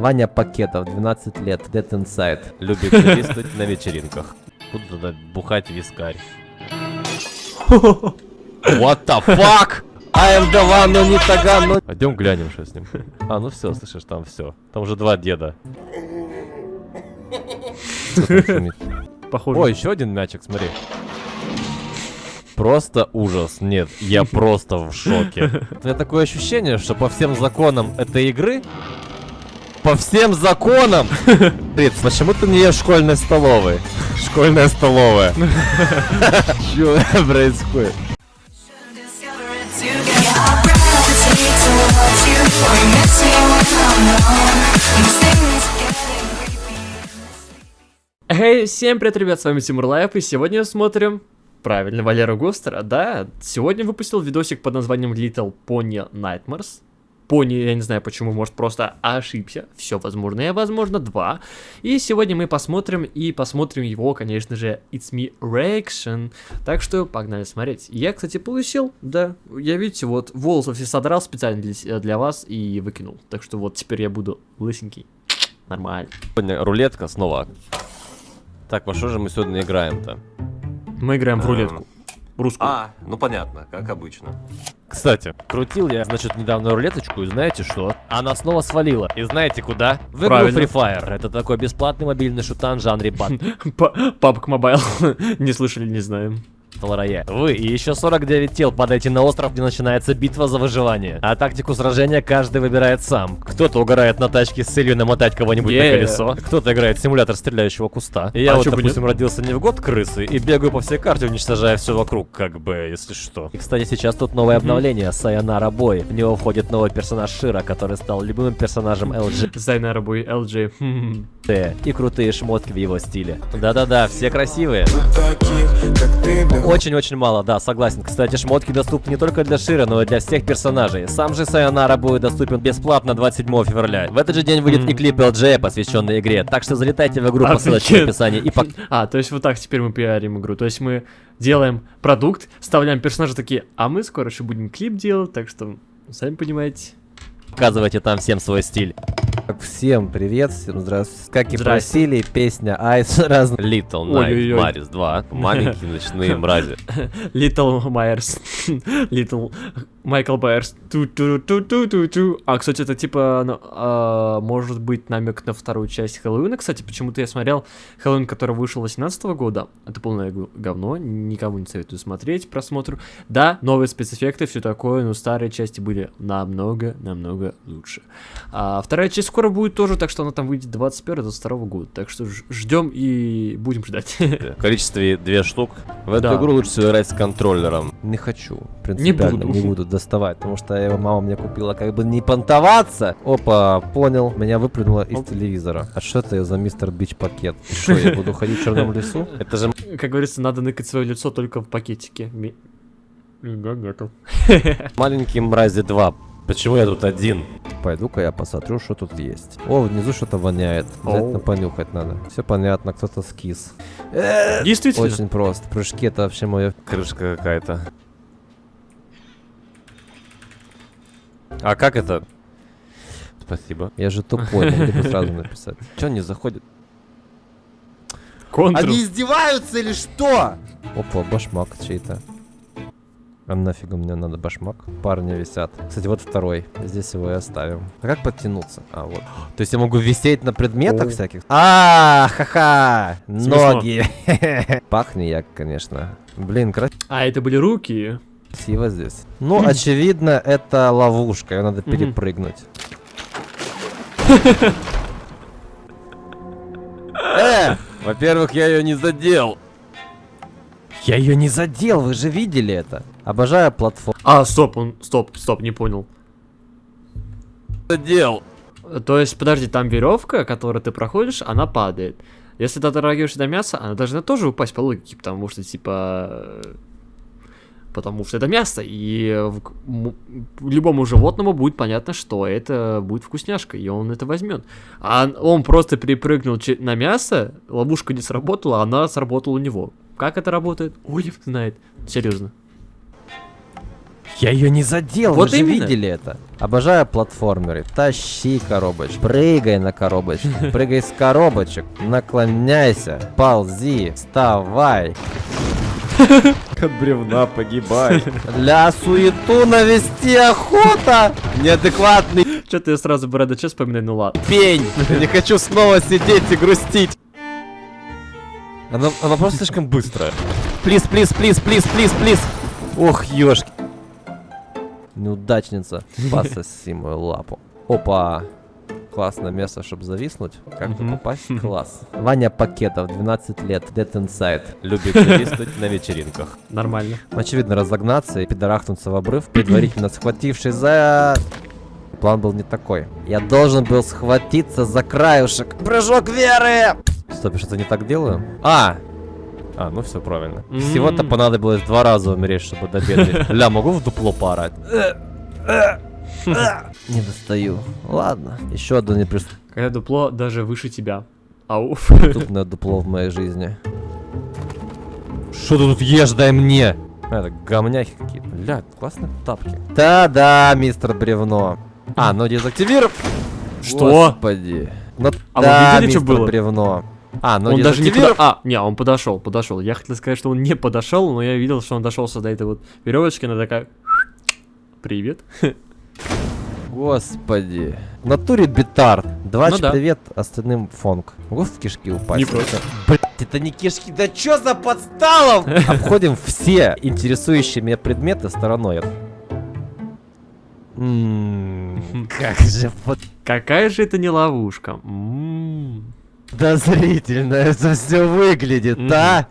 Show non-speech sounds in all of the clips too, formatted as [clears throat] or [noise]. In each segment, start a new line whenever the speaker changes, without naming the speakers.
Ваня Пакетов, 12 лет, Dead Inside.
Любит свистать на вечеринках. Буду туда бухать вискарь. What the fuck?
I am the one, но не таган, но...
Пойдем глянем, что с ним. А, ну все, слышишь, там все. Там уже два деда.
Похоже.
О, еще один мячик, смотри. Просто ужас. Нет, я просто в шоке. У меня такое ощущение, что по всем законам этой игры... По всем законам! [laughs] Рит, почему ты не ешь в школьной столовой? Школьная столовая. [laughs] Что происходит?
Эй, всем привет, ребят, с вами Тимур Лайф, и сегодня смотрим... Правильно, Валера Гостера, да. Сегодня выпустил видосик под названием Little Pony Nightmares. Пони, я не знаю почему, может просто ошибся. Все возможно, и возможно два. И сегодня мы посмотрим, и посмотрим его, конечно же, It's Me Reaction. Так что погнали смотреть. Я, кстати, получил, да, я, видите, вот волосы все содрал специально для, для вас и выкинул. Так что вот теперь я буду лысенький. Нормально.
Сегодня рулетка снова. Так, во что же мы сегодня играем-то?
Мы играем в рулетку. Русскую.
А, ну понятно, как обычно. Кстати, крутил я, значит, недавно рулеточку, и знаете что? Она снова свалила. И знаете куда? В игру
Правильно.
Free Fire. Это такой бесплатный мобильный шутан в жанре [laughs]
PUBG Mobile. [laughs] не слышали, не знаем.
Battle Royale. Вы и еще 49 тел падаете на остров, где начинается битва за выживание. А тактику сражения каждый выбирает сам. Кто-то угорает на тачке с целью намотать кого-нибудь
Yeah.
на колесо. Кто-то играет в симулятор стреляющего куста. И я
А
вот, допустим, родился не в год крысы и бегаю по всей карте, уничтожая все вокруг, как бы, если что. И, кстати, сейчас тут новое обновление, Sayonara Boy. В него входит новый персонаж Шира, который стал любимым персонажем LG.
Sayonara Boy, LG. Хм.
и крутые шмотки в его стиле. Да-да-да, все красивые. Очень-очень мало, да, согласен. Кстати, шмотки доступны не только для Шира, но и для всех персонажей. Сам же Сайонара будет доступен бесплатно 27 февраля. В этот же день выйдет и клип LJ, посвященный игре. Так что залетайте в игру по ссылочке в описании и пок-
А, то есть вот так теперь мы пиарим игру. То есть мы делаем продукт, вставляем персонажа такие, а мы скоро еще будем клип делать, так что, сами понимаете.
показывайте там всем свой стиль.
Всем привет, всем здравствуйте. Как и
Здрасте.
просили, песня Айс раз.
Little Night. Maris 2. Маленькие ночные [laughs] мрази.
Little Myers. Little Майкл Байерс. Ту-ту-ту-ту-ту-ту. А, кстати, это типа, ну, а, может быть, намек на вторую часть Хэллоуина. Кстати, почему-то я смотрел Хэллоуин, который вышел 18 года. Это полное говно, никому не советую смотреть просмотру. Да, новые спецэффекты, все такое, но старые части были намного-намного лучше. А вторая часть скоро будет тоже, так что она там выйдет 21-22 года. Так что ждем и будем ждать.
В количестве две штук. В эту
Да.
игру лучше всего играть с контроллером.
Не хочу, принципиально,
буду.
не буду доставать, потому что его мама мне купила как бы не понтоваться. Опа, понял, меня выплюнуло из
Оп.
телевизора. А что это за мистер Бич пакет? И Что, я буду ходить в черном лесу? [laughs]
Это же
Как говорится, надо ныкать свое лицо только в пакетике. [laughs]
Маленький мрази 2. Почему я тут один?
Пойду-ка я посмотрю, что тут есть. О, внизу что-то воняет. Обязательно
Оу.
понюхать надо. Все понятно, кто-то скис.
Действительно.
Очень просто. Прыжки это вообще мое.
Крышка какая-то. А как это? Спасибо.
Я же тупой, могли бы сразу написать.
Че не заходит?
Контр.
издеваются или что? Опа, башмак чей-то. А нафига мне надо башмак? Парни висят. Кстати, вот второй. Здесь его и оставим. А как подтянуться? А, вот. [gasps] То есть я могу висеть на предметах
О.
всяких? А, ха-ха! Ноги! [laughs] Пахни я, конечно. Блин,
А, это были руки.
красиво здесь. Ну, [laughs] очевидно, это ловушка. Ее надо перепрыгнуть. [laughs] Э!
Во-первых, я ее не задел.
Я ее не задел, вы же видели это. Обожаю платформу.
А, стоп, он, стоп, стоп, не понял.
Задел.
То есть, подожди, там веревка, которую ты проходишь, она падает. Если ты дотрагиваешься до мяса, она должна тоже упасть по логике, потому что, типа... Потому что это мясо, и в- любому животному будет понятно, что это будет вкусняшка, и он это возьмет. А он просто перепрыгнул на мясо, ловушка не сработала, она сработала у него. Как это работает? Ой, знает. Серьезно.
Я ее не задел,
Вот
вы же видели это. Обожаю платформеры. Тащи коробочку, прыгай на коробочку, [laughs] прыгай с коробочек, наклоняйся, ползи, вставай.
От бревна погибай.
Для суету навести охота. Неадекватный
Что-то я сразу Брэда Че вспоминаю, ну ладно.
пень. Я не хочу снова сидеть и грустить. Она, она просто слишком быстрая. Плиз, плиз, плиз, плиз, плиз, плиз. Ох, ёшки. Неудачница. [laughs] Пососи мою лапу. Опа. Классное место, чтобы зависнуть. Как
Мгм.
попасть? [laughs] Класс. Ваня Пакетов, 12 лет, Dead Inside.
Любит [laughs] зависнуть на вечеринках.
Нормально.
Очевидно, разогнаться и пидорахнуться в обрыв, предварительно [clears throat] схватившись за... План был не такой. Я должен был схватиться за краюшек. Прыжок веры! Стоп, что-то не так делаю? А! А, ну все правильно.
М.
Всего-то понадобилось два раза умереть, чтобы добегать. [laughs] Ля, могу в дупло поорать? [laughs] Не достаю. Ладно. Еще одно
Когда дупло даже выше тебя. Ауф.
неприступное [laughs] дупло в моей жизни. Что ты тут ешь, дай мне! А, Это говняхи какие-то. Ля, классные тапки. Да-да, мистер Бревно. А, ну дезактивировав.
Что?
Господи. Ну
А вы
да,
видели, что
мистер
было?
Бревно. А, ну
он даже не подошел. А, не, он подошел, подошел. Я хотел сказать, что он не подошел, но я видел, что он дошелся до этой вот веревочки, она такая. [sniffs] Привет. [laughs]
Господи. В натуре битар. Двач
Ну да.
привет, остальным фонг. Могу в кишки упасть?
Не против.
Блять, это не кишки, да чё за подсталов? [laughs] Обходим все интересующие меня предметы стороной. М, Как же
Какая же это не ловушка.
Подозрительно это все выглядит,
Мгм.
да?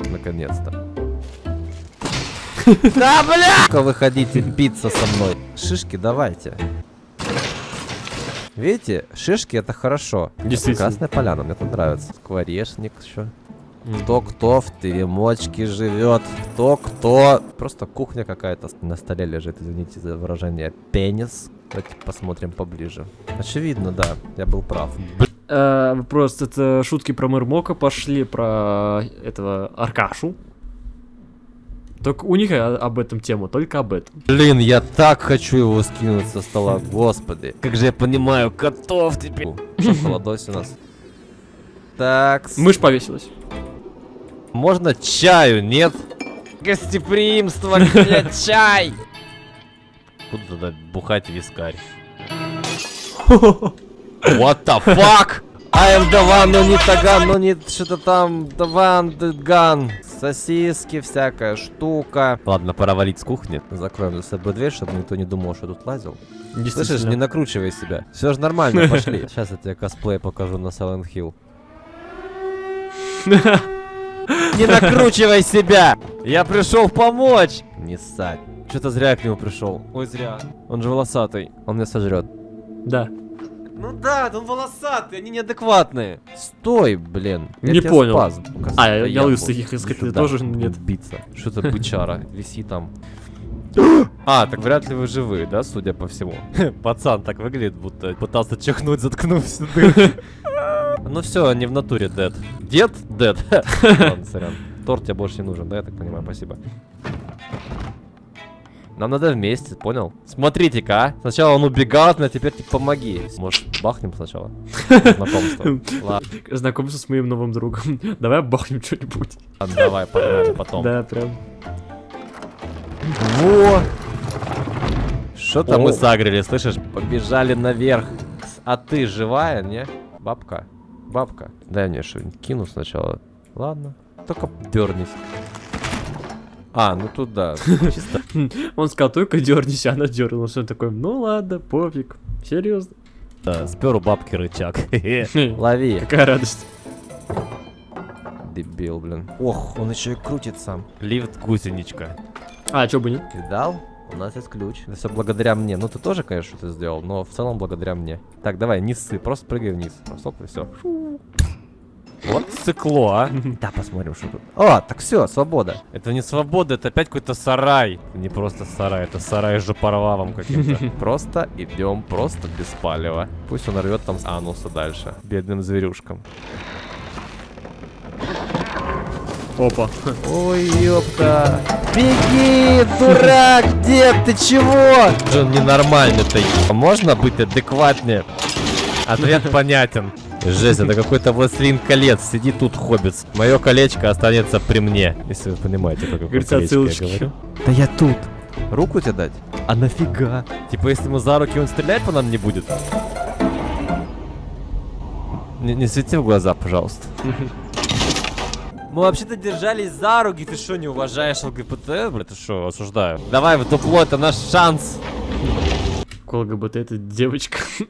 Наконец-то. [laughs] Да, бля! Ну-ка Выходите биться со мной. Шишки давайте. Видите, шишки это хорошо.
Действительно.
Красная поляна, мне это нравится. Скворечник еще. Кто-кто в теремочке живет, кто-кто. Просто кухня какая-то на столе лежит, извините за выражение. Пенис. Давайте посмотрим поближе. Очевидно, да, я был прав.
Э, Просто это шутки про Мырмока пошли, про этого Аркашу. Только у них э, об этом тема, только об этом.
Блин, я так хочу его скинуть со стола, господи. Как же я понимаю котов теперь. Что, холодось у нас? Так,
Мышь повесилась.
можно чаю, нет? Гостеприимство, чай?
Куда тогда бухать вискарь? [laughs]
What the fuck? I am the one, но не таган, но не что-то там, the one, the gun. Сосиски, всякая штука.
Ладно, пора валить с кухни.
Закроем за собой дверь, чтобы никто не думал, что тут лазил. Слышишь, не накручивай себя. Все же нормально, [laughs] пошли. Сейчас я тебе косплей покажу на Silent Hill. [laughs] Не накручивай себя! Я пришел помочь! Не ссать. Что-то зря я к нему пришел. Ой, зря. Он же волосатый. Он меня сожрет.
Да.
Ну да, он волосатый, они неадекватные. Стой, блин. Я
Не понял.
спас,
А, я- я лысый, искать
Иди
ты тоже нет.
Биться. Что-то бычара, [laughs] виси там. А, так вряд ли вы живы, да, судя по всему. [laughs] Пацан так выглядит, будто пытался чихнуть, дырку. [laughs] Ну все, не в натуре дед. Дед? Дед. Ладно, сорян. Торт тебе больше не нужен, да, я так понимаю, спасибо. Нам надо вместе, понял? Смотрите-ка, а. Сначала он убегал от меня, теперь ты помоги. Может, бахнем сначала? [laughs] Знакомство. Ладно,
Знакомься с моим новым другом. [laughs] Давай бахнем что-нибудь.
давай, погнали потом.
Да, прям.
Во! Что-то мы сагрили, слышишь? Побежали наверх. А ты живая, не? Бабка? Бабка. Дай мне что-нибудь кину сначала. Ладно. Только дернись. А, ну тут да. Чисто.
Он сказал, только дернись, а она дернулась. Он такой, ну ладно, пофиг. Серьезно.
Да, спер у бабки рычаг. [laughs]
Лови.
Какая радость.
Дебил, блин. Ох, он еще и крутит сам.
Лифт гусеничка.
А, чё бы нет?
Видал? У нас есть ключ. Это все благодаря мне. Ну ты тоже, конечно, что-то сделал, но в целом благодаря мне. Так, давай, не ссы, просто прыгай вниз. Стоп, и все.
Вот цикло, а. [laughs]
Да, посмотрим, что тут. О, так все, свобода.
Это не свобода, это опять какой-то сарай. Не просто сарай, это сарай с жопорвавом каким-то. [laughs]
Просто идем, просто без палева. Пусть он рвет там с ануса дальше. Бедным зверюшкам.
Опа.
Ой, ёпта. Беги, дурак, дед, ты чего? Джон ненормальный-то. Можно быть адекватнее? [laughs] Ответ понятен. Жесть, это какой-то властелин колец. Сиди тут, хоббит. Мое колечко останется при мне. Если вы понимаете, какое
Говорится,
колечко я
отсылочки.
говорю. Да я тут. Руку тебе дать? А нафига? Типа, если ему за руки он стрелять по нам не будет? Не, не свети в глаза, пожалуйста. Мы вообще-то держались за руки, ты что, не уважаешь ЛГБТ? Бля, ты что, осуждаю. Давай в дупло, это наш шанс.
Какой ЛГБТ это девочка. [laughs]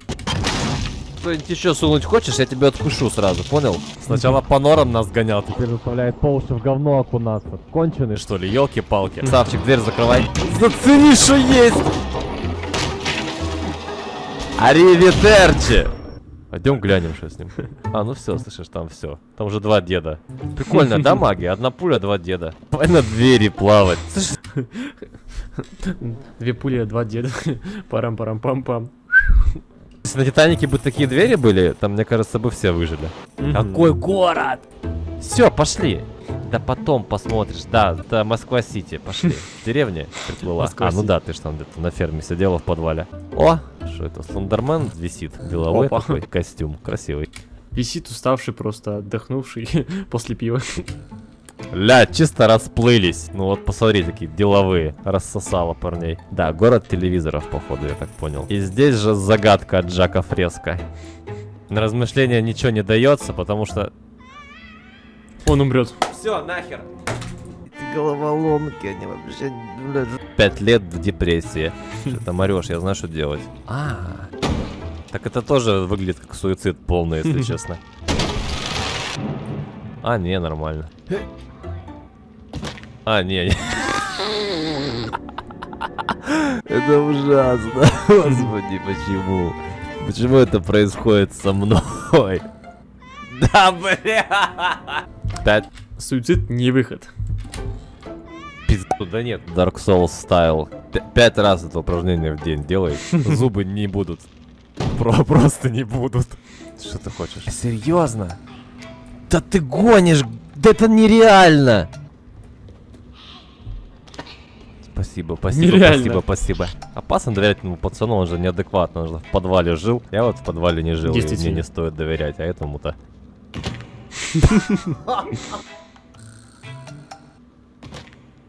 Кто-нибудь еще сунуть хочешь, я тебя откушу сразу, понял? Сначала по норам нас гонял, теперь заставляет по уши в говно окунаться. Конченый, что ли, елки-палки. Савчик, дверь закрывай. Зацени, что есть! Аривидерчи! Пойдем глянем, что с ним. А, ну все, слышишь, там все. Там уже два деда. Прикольно, да, [laughs] магия? Одна пуля, два деда. Давай на двери плавать. Слышишь,
Две пули, два деда. [laughs] Парам-парам-пам-пам.
Если на Титанике бы такие двери были, там, мне кажется, бы все выжили. Какой город? Все, пошли. Да потом посмотришь. Да, да, Москва-Сити. Пошли. [laughs] В деревне приплыла. А, ну да, ты ж там где-то на ферме сидела в подвале. О, что это, Слендермен висит. Деловой
Опа.
такой костюм. Красивый.
Висит уставший, просто отдохнувший [laughs] после пива.
Ля, чисто расплылись. Ну вот посмотри, такие деловые. Рассосало парней. Да, город телевизоров, походу, я так понял. И здесь же загадка от Джака Фреско. На размышления ничего не дается, потому что...
Он умрет.
Все, нахер. Эти головоломки, они вообще... Пять лет в депрессии. Что там орешь, я знаю, что делать. А, так это тоже выглядит как суицид полный, если [laughs] честно. А, не, нормально. А, не, не. Это ужасно. Господи, почему? Почему это происходит со мной? Да, бля! Пять
Суицид не выход.
пизду, да нет. Dark Souls стайл. Пять раз это упражнение в день делай. [laughs] Зубы не будут. Про просто не будут. Что ты хочешь? Серьезно? Да ты гонишь! Да это нереально! Спасибо, спасибо,
Нереально.
спасибо, спасибо. Опасно доверять этому пацану, он же неадекватно, он же в подвале жил. Я вот в подвале не жил, и мне не стоит доверять, а этому-то.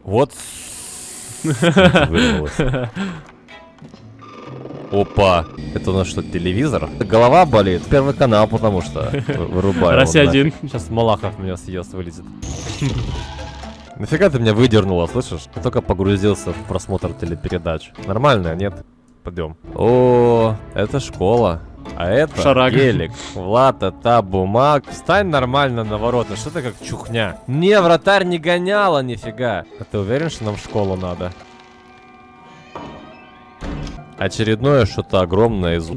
Вот. [laughs] Опа, это у нас что, телевизор? Голова болит. Первый канал, потому что вы- [laughs] вырубаю.
Россия один.
Сейчас Малахов меня съест, вылезет. Нафига ты меня выдернула, слышишь? Я только погрузился в просмотр телепередач. Нормально, нет? Пойдем. О, это школа. А это
Шарага.
гелик. Влад, это бумаг. Встань нормально на ворота. Что ты как чухня? Не, вратарь не гоняла, нифига. А ты уверен, что нам в школу надо? Очередное что-то огромное из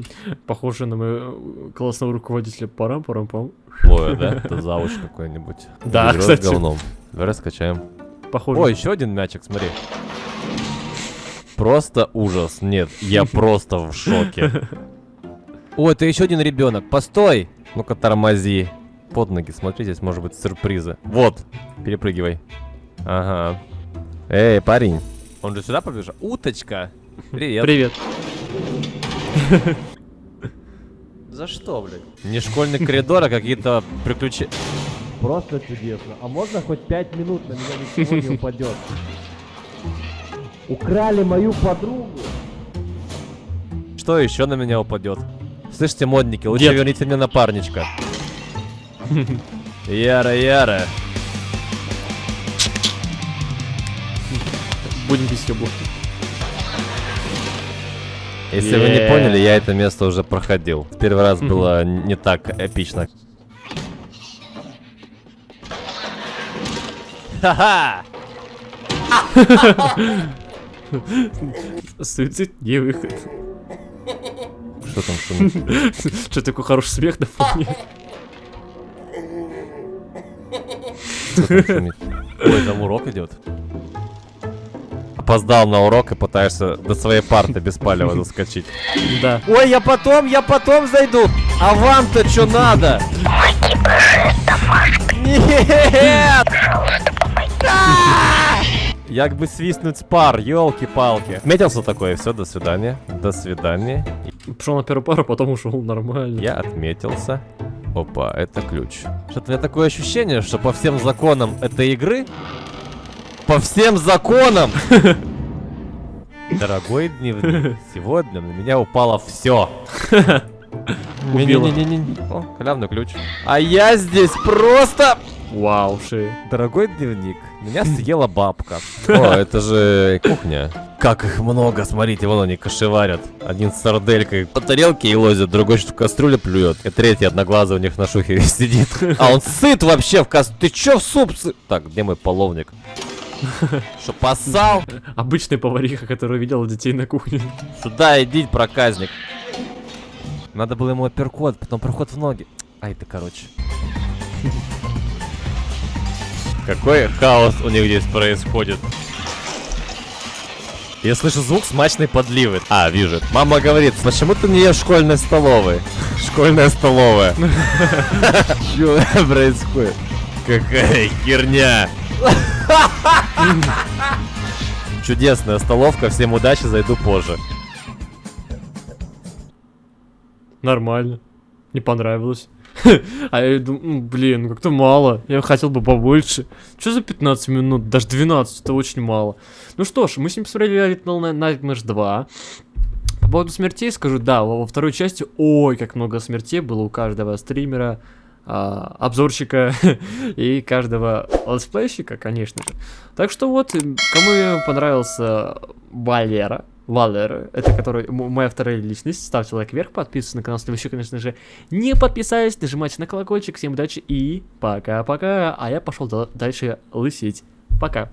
Похоже на моего классного руководителя. Парам-парам-пам.
Лоя, да? Это завуч какой-нибудь.
Да, кстати.
говном. Давай раскачаем.
Похоже.
О, еще один мячик, смотри. Просто ужас. Нет, я [laughs] просто в шоке. [laughs] О, это еще один ребенок. Постой! Ну-ка, тормози. Под ноги, смотри, здесь может быть сюрпризы. Вот, перепрыгивай. Ага. Эй, парень. Он же сюда побежал? Уточка. Привет.
Привет.
За что, блядь? Не школьный коридор, а какие-то приключения. Просто чудесно. А можно хоть пять минут на меня ничего не упадет? Украли мою подругу. Что еще на меня упадет? Слышите, модники, лучше
Дед.
верните мне напарничка. Яра, Яра.
Будем без ёбу.
Если вы не поняли, я это место уже проходил. В Первый раз было не так эпично. Ха-ха!
Суицид не выход.
Что там шумит?
Что такой хороший смех на фоне?
Ой, там урок идет. Опоздал на урок и пытаешься до своей парты беспалево заскочить.
Да.
Ой, я потом, я потом зайду. А вам-то что надо? Нет! [laughs] Як бы свистнуть пар, елки-палки. Отметился такое, все, до свидания. До свидания.
Пошел на первую пару, потом ушел нормально.
Я отметился. Опа, это ключ. Что-то у меня такое ощущение, что по всем законам этой игры... По всем законам! [laughs] Дорогой дневник, сегодня на меня упало все. [laughs] Не-не-не-не. О, халявный ключ. А я здесь просто...
Вау, ши.
Дорогой дневник, меня съела бабка. О, это же кухня. Как их много, смотрите, вон они кошеварят. Один с сарделькой по тарелке и лозит, другой что в кастрюле плюет. И третий одноглазый у них на шухере [laughs] сидит. А он [laughs] сыт вообще в кас... Ты чё в суп сы... Так, где мой половник? [laughs] Что, поссал?
Обычная повариха, которая видела детей на кухне.
Сюда иди, проказник. Надо было ему апперкот, потом проход в ноги. Ай ты, короче. Какой хаос у них здесь происходит. Я слышу звук смачной подливы. А, вижу. Мама говорит, почему ты не ешь в школьной столовой? [laughs] Школьная столовая. [laughs] Что происходит? Какая херня. [laughs] Чудесная столовка, всем удачи, зайду позже.
Нормально. Не понравилось. [laughs] А я думаю, «М, блин, ну как-то мало. Я хотел бы побольше. Что за 15 минут? Даже 12, это очень мало. Ну что ж, мы с ним посмотрели Little Nightmares 2. По поводу смертей скажу, да, во второй части, ой, как много смертей было у каждого стримера, а, обзорщика [laughs] и каждого летсплейщика, конечно же. Так что вот, кому понравился Валера, Валер, это который моя вторая личность. Ставьте лайк вверх, подписывайтесь на канал, если вы еще, конечно же, не подписались. Нажимайте на колокольчик. Всем удачи и пока-пока. А я пошел дальше лысеть. Пока.